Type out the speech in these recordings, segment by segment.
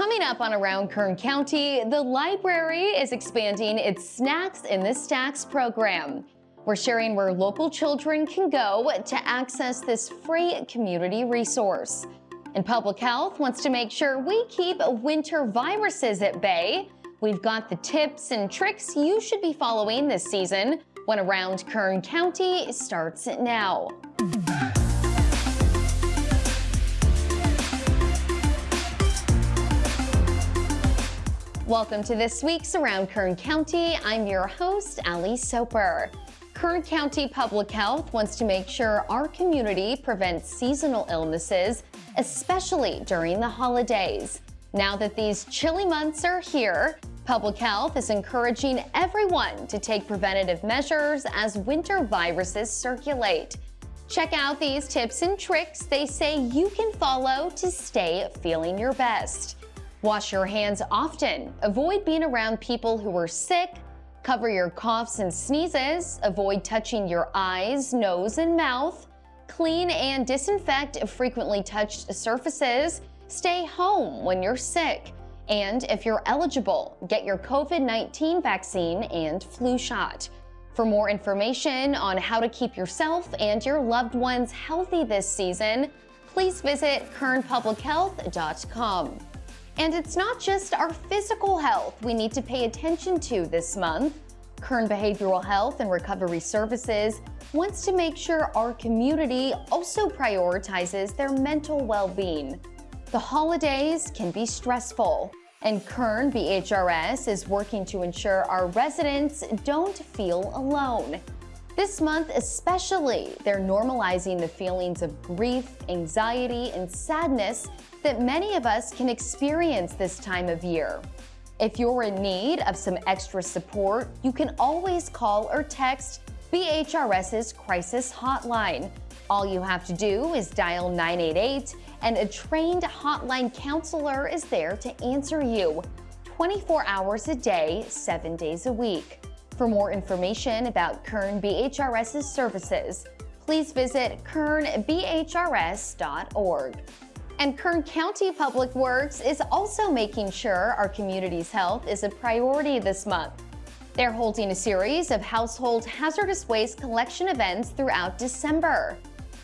Coming up on Around Kern County, the library is expanding its Snacks in the Stacks program. We're sharing where local children can go to access this free community resource. And Public Health wants to make sure we keep winter viruses at bay. We've got the tips and tricks you should be following this season when Around Kern County starts now. Welcome to this week's Around Kern County. I'm your host, Ali Soper. Kern County Public Health wants to make sure our community prevents seasonal illnesses, especially during the holidays. Now that these chilly months are here, Public Health is encouraging everyone to take preventative measures as winter viruses circulate. Check out these tips and tricks they say you can follow to stay feeling your best. Wash your hands often. Avoid being around people who are sick. Cover your coughs and sneezes. Avoid touching your eyes, nose, and mouth. Clean and disinfect frequently touched surfaces. Stay home when you're sick. And if you're eligible, get your COVID-19 vaccine and flu shot. For more information on how to keep yourself and your loved ones healthy this season, please visit kernpublichealth.com. And it's not just our physical health we need to pay attention to this month. Kern Behavioral Health and Recovery Services wants to make sure our community also prioritizes their mental well-being. The holidays can be stressful, and Kern BHRS is working to ensure our residents don't feel alone. This month especially, they're normalizing the feelings of grief, anxiety, and sadness that many of us can experience this time of year. If you're in need of some extra support, you can always call or text BHRS's crisis hotline. All you have to do is dial 988 and a trained hotline counselor is there to answer you 24 hours a day, 7 days a week. For more information about Kern BHRS's services, please visit kernbhrs.org. And Kern County Public Works is also making sure our community's health is a priority this month. They're holding a series of household hazardous waste collection events throughout December.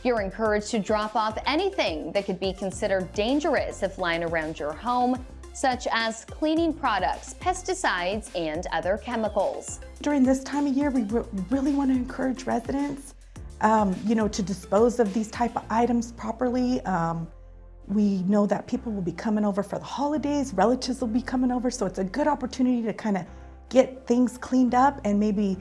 You're encouraged to drop off anything that could be considered dangerous if lying around your home, such as cleaning products, pesticides, and other chemicals. During this time of year, we re really want to encourage residents, um, you know, to dispose of these type of items properly. Um, we know that people will be coming over for the holidays, relatives will be coming over, so it's a good opportunity to kind of get things cleaned up and maybe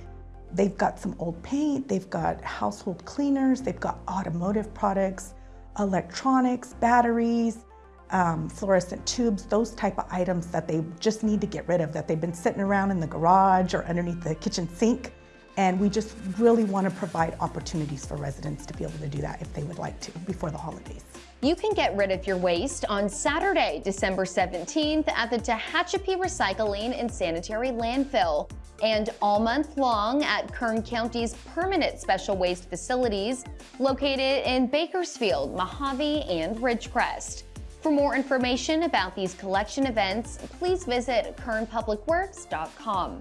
they've got some old paint, they've got household cleaners, they've got automotive products, electronics, batteries, um, fluorescent tubes, those type of items that they just need to get rid of, that they've been sitting around in the garage or underneath the kitchen sink. And we just really want to provide opportunities for residents to be able to do that if they would like to before the holidays. You can get rid of your waste on Saturday, December 17th at the Tehachapi Recycling and Sanitary Landfill and all month long at Kern County's permanent special waste facilities located in Bakersfield, Mojave, and Ridgecrest. For more information about these collection events, please visit kernpublicworks.com.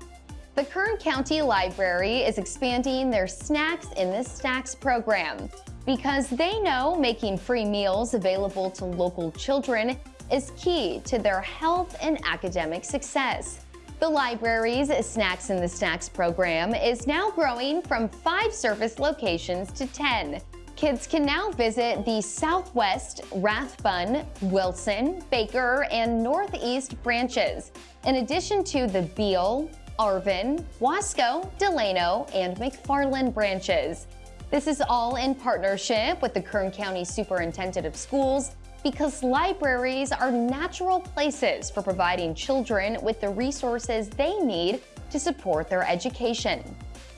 The Kern County Library is expanding their Snacks in the Stacks program because they know making free meals available to local children is key to their health and academic success. The library's Snacks in the Stacks program is now growing from five service locations to 10. Kids can now visit the Southwest, Rathbun, Wilson, Baker, and Northeast branches, in addition to the Beale, Arvin, Wasco, Delano, and McFarland branches. This is all in partnership with the Kern County Superintendent of Schools because libraries are natural places for providing children with the resources they need to support their education.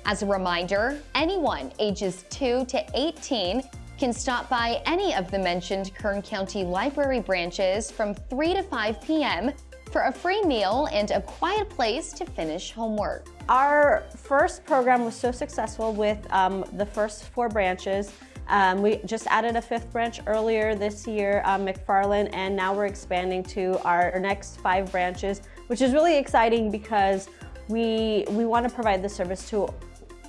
As a reminder, anyone ages 2 to 18 can stop by any of the mentioned Kern County Library branches from 3 to 5 p.m for a free meal and a quiet place to finish homework. Our first program was so successful with um, the first four branches Um, we just added a fifth branch earlier this year, um, McFarland, and now we're expanding to our next five branches, which is really exciting because we, we want to provide the service to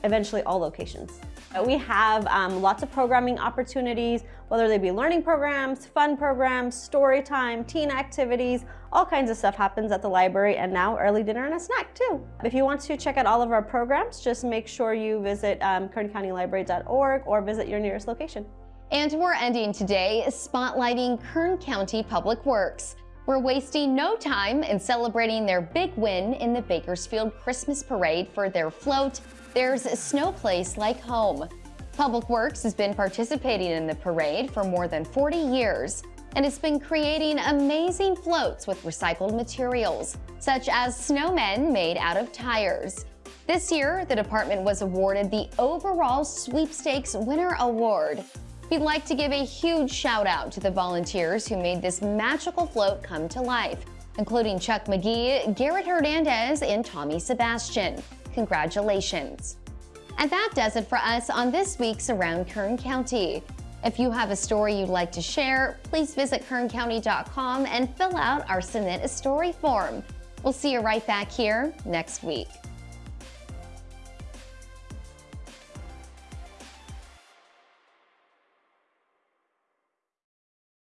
eventually all locations. We have um, lots of programming opportunities, whether they be learning programs, fun programs, story time, teen activities, all kinds of stuff happens at the library and now early dinner and a snack too. If you want to check out all of our programs, just make sure you visit um, kerncountylibrary.org or visit your nearest location. And we're ending today spotlighting Kern County Public Works. We're wasting no time in celebrating their big win in the Bakersfield Christmas Parade for their float, There's a Snow Place Like Home. Public Works has been participating in the parade for more than 40 years and it's been creating amazing floats with recycled materials, such as snowmen made out of tires. This year, the department was awarded the overall sweepstakes winner award We'd like to give a huge shout out to the volunteers who made this magical float come to life, including Chuck McGee, Garrett Hernandez, and Tommy Sebastian. Congratulations. And that does it for us on this week's Around Kern County. If you have a story you'd like to share, please visit kerncounty.com and fill out our Submit a Story form. We'll see you right back here next week.